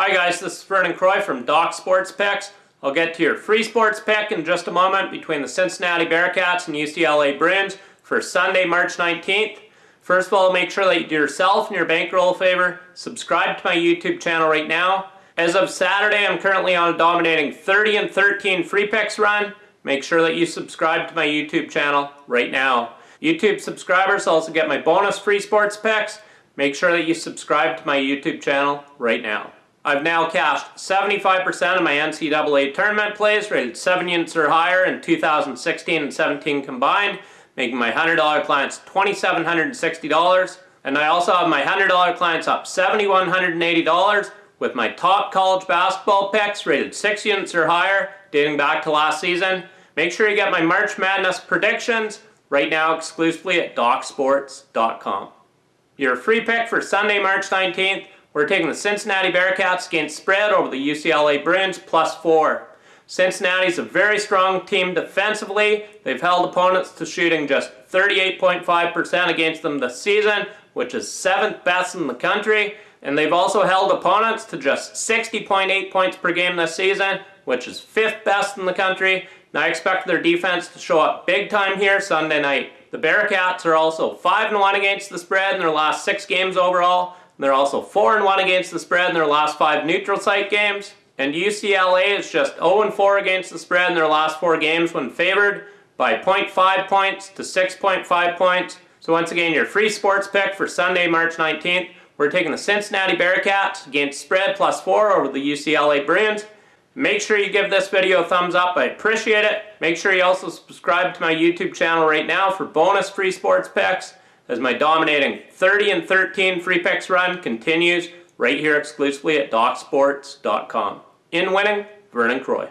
Hi guys, this is Vernon Croy from Doc Sports Picks. I'll get to your free sports pick in just a moment between the Cincinnati Bearcats and UCLA Bruins for Sunday, March 19th. First of all, make sure that you do yourself and your bankroll a favor. Subscribe to my YouTube channel right now. As of Saturday, I'm currently on a dominating 30 and 13 free picks run. Make sure that you subscribe to my YouTube channel right now. YouTube subscribers also get my bonus free sports picks. Make sure that you subscribe to my YouTube channel right now. I've now cashed 75% of my NCAA tournament plays rated 7 units or higher in 2016 and 17 combined, making my $100 clients $2,760. And I also have my $100 clients up $7,180 with my top college basketball picks rated 6 units or higher dating back to last season. Make sure you get my March Madness predictions right now exclusively at DocSports.com. Your free pick for Sunday, March 19th we're taking the Cincinnati Bearcats against spread over the UCLA Bruins plus four. Cincinnati's a very strong team defensively. They've held opponents to shooting just 38.5% against them this season, which is seventh best in the country. And they've also held opponents to just 60.8 points per game this season, which is fifth best in the country. And I expect their defense to show up big time here Sunday night. The Bearcats are also 5-1 against the spread in their last six games overall. They're also 4 and 1 against the spread in their last five neutral site games. And UCLA is just 0 and 4 against the spread in their last four games when favored by 0.5 points to 6.5 points. So once again, your free sports pick for Sunday, March 19th. We're taking the Cincinnati Bearcats against spread plus 4 over the UCLA Bruins. Make sure you give this video a thumbs up. I appreciate it. Make sure you also subscribe to my YouTube channel right now for bonus free sports picks as my dominating 30 and 13 free picks run continues right here exclusively at DocSports.com. In winning, Vernon Croy.